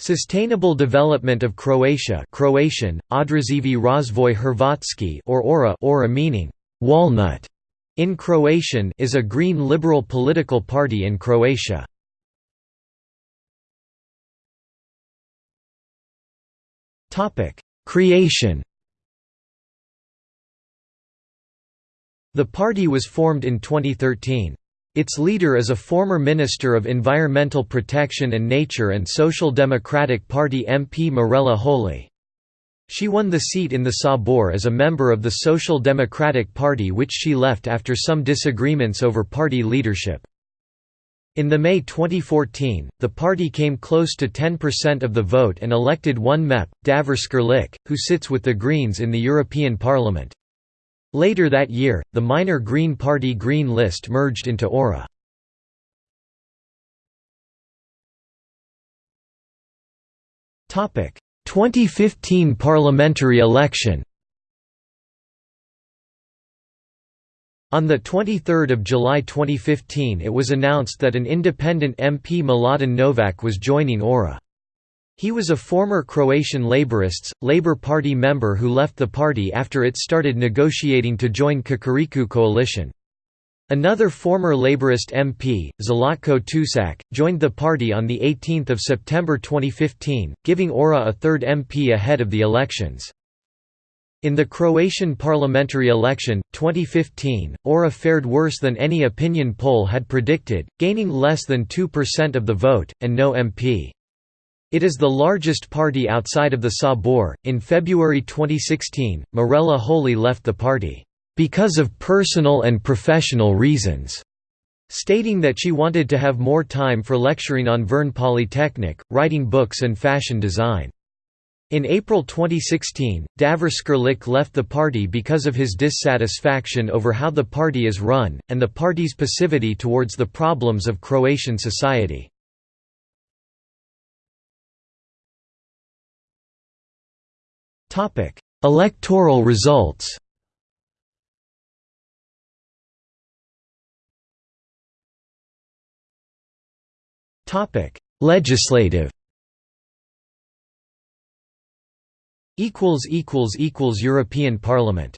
Sustainable Development of Croatia Croatian, Održivi razvoj Hrvatski or ORA, ORA meaning, walnut, in Croatian is a green liberal political party in Croatia. Creation The party was formed in 2013. Its leader is a former Minister of Environmental Protection and Nature and Social Democratic Party MP Mirela Holy. She won the seat in the Sabor as a member of the Social Democratic Party which she left after some disagreements over party leadership. In the May 2014, the party came close to 10% of the vote and elected one MEP, Davor Škrlec, who sits with the Greens in the European Parliament. Later that year, the minor Green Party Green List merged into Ora. Topic: 2015 parliamentary election. On 23 July 2015 it was announced that an independent MP Mladen Novak was joining Ora. He was a former Croatian Laborists, Labour Party member who left the party after it started negotiating to join Kukuriku coalition. Another former Labourist MP, Zlatko Tusak, joined the party on 18 September 2015, giving Ora a third MP ahead of the elections. In the Croatian parliamentary election, 2015, Ora fared worse than any opinion poll had predicted, gaining less than 2% of the vote, and no MP. It is the largest party outside of the Sabor. In February 2016, Mirela Holy left the party, because of personal and professional reasons, stating that she wanted to have more time for lecturing on Vern Polytechnic, writing books, and fashion design. In April 2016, Davor Škrlec left the party because of his dissatisfaction over how the party is run, and the party's passivity towards the problems of Croatian society. Topic: Electoral results. Topic: Legislative. Equals equals equals European Parliament.